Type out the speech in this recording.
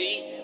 see?